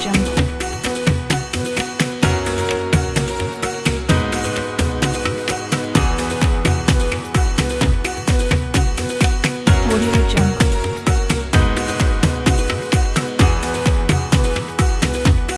jungle. Audio jungle.